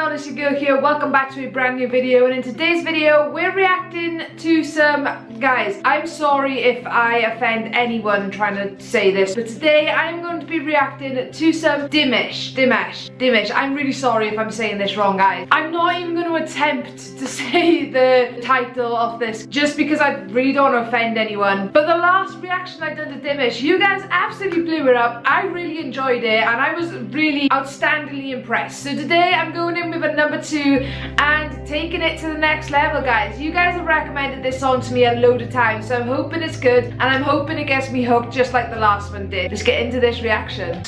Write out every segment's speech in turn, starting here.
Honestly Girl here, welcome back to a brand new video. And in today's video we're reacting to some, guys, I'm sorry if I offend anyone trying to say this, but today I'm going to be reacting to some Dimash, Dimash, Dimash, I'm really sorry if I'm saying this wrong guys. I'm not even going to attempt to say the title of this just because I really don't want to offend anyone, but the last reaction I did to Dimash, you guys absolutely blew it up, I really enjoyed it and I was really outstandingly impressed. So today I'm going in with a number two and taking it to the next level guys. You guys have recommended this song to me a load of times so I'm hoping it's good and I'm hoping it gets me hooked just like the last one did. Let's get into this reaction.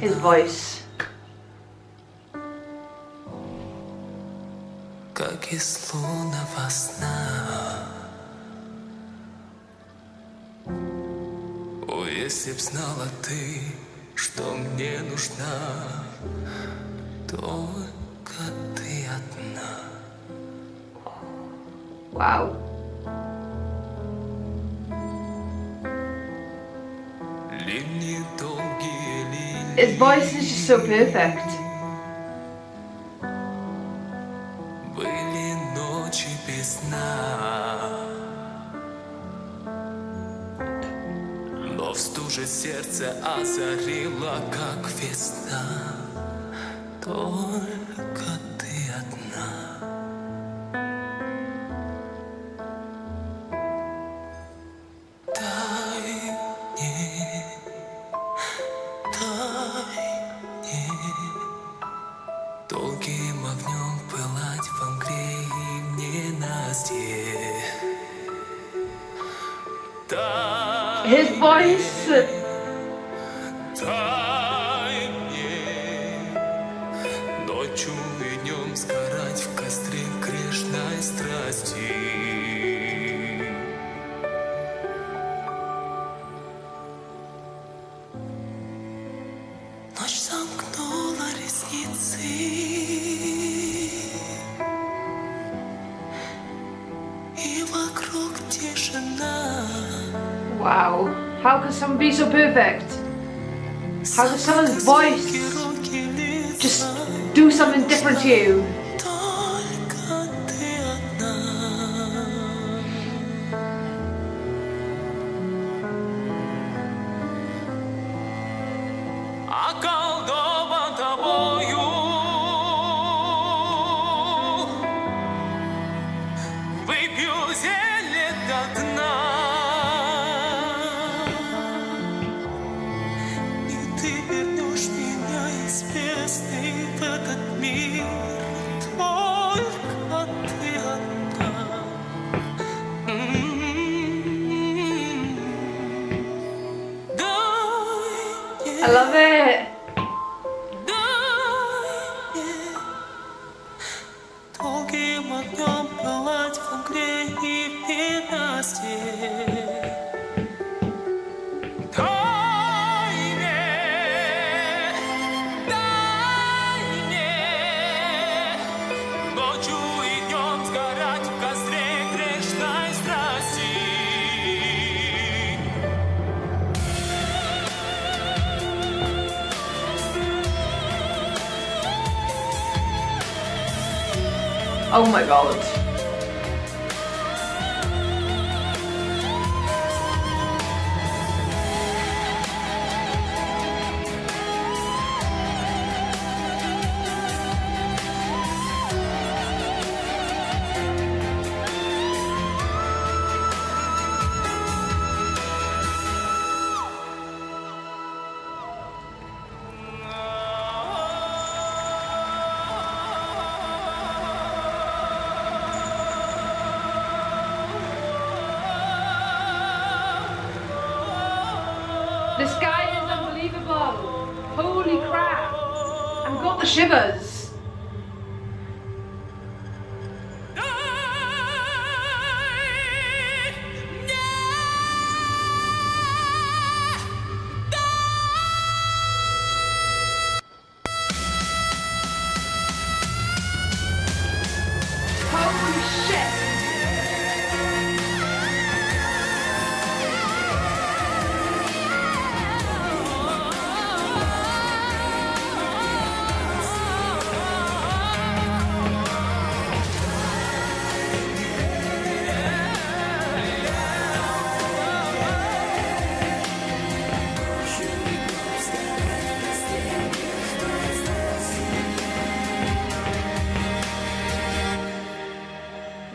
His voice. как из лунного сна. О, Если б знала ты, что мне нужна, только ты одна. Wow. Линии долгие линии. His voice is just so perfect. Были ночи без сна В стуже сердце озарило, как весна. Только ты одна. Дай мне, дай мне. Долгим огнем пылать в мгле и ненастье. Дай, His voice. ночью и сгорать в костре грешной страсти. Wow. How can someone be so perfect? How can someone's voice just do something different to you? Oh my god. The shivers.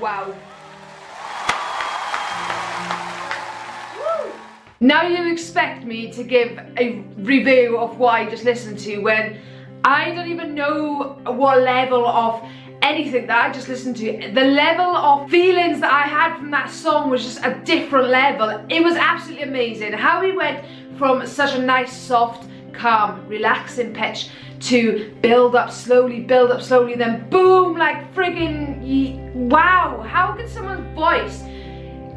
Wow. Now you expect me to give a review of what I just listened to when I don't even know what level of anything that I just listened to. The level of feelings that I had from that song was just a different level. It was absolutely amazing. How we went from such a nice, soft, calm, relaxing pitch to build up slowly, build up slowly, then boom, like friggin' wow. How can someone's voice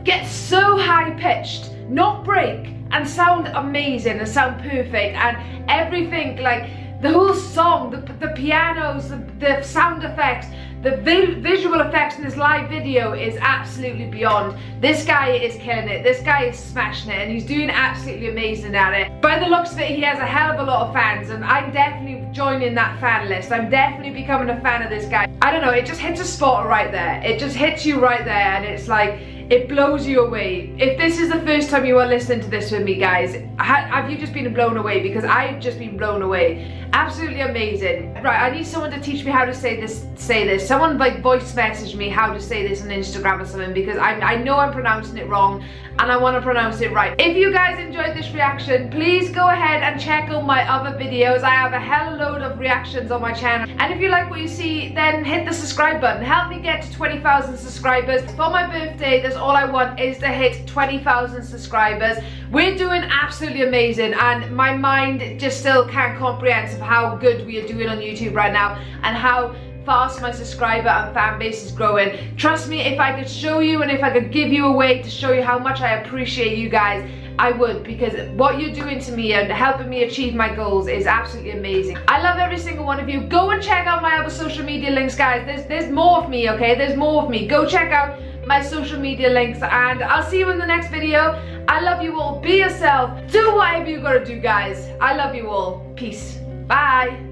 get so high pitched not break and sound amazing and sound perfect and everything like the whole song, the, the pianos, the, the sound effects, the vi visual effects in this live video is absolutely beyond. This guy is killing it. This guy is smashing it and he's doing absolutely amazing at it. By the looks of it, he has a hell of a lot of fans and I'm definitely joining that fan list. I'm definitely becoming a fan of this guy. I don't know, it just hits a spot right there. It just hits you right there and it's like, it blows you away. If this is the first time you are listening to this with me, guys, have you just been blown away? Because I've just been blown away. Absolutely amazing. Right, I need someone to teach me how to say this. Say this. Someone like voice message me how to say this on Instagram or something because I, I know I'm pronouncing it wrong and I want to pronounce it right. If you guys enjoyed this reaction, please go ahead and check out my other videos. I have a hell load of reactions on my channel. And if you like what you see, then hit the subscribe button. Help me get to 20,000 subscribers. For my birthday, that's all I want is to hit 20,000 subscribers. We're doing absolutely amazing and my mind just still can't comprehend of how good we are doing on YouTube right now and how fast my subscriber and fan base is growing. Trust me, if I could show you and if I could give you a way to show you how much I appreciate you guys, I would because what you're doing to me and helping me achieve my goals is absolutely amazing. I love every single one of you. Go and check out my other social media links, guys. There's, there's more of me, okay? There's more of me. Go check out my social media links and I'll see you in the next video. I love you all. Be yourself. Do whatever you gotta do, guys. I love you all. Peace. Bye.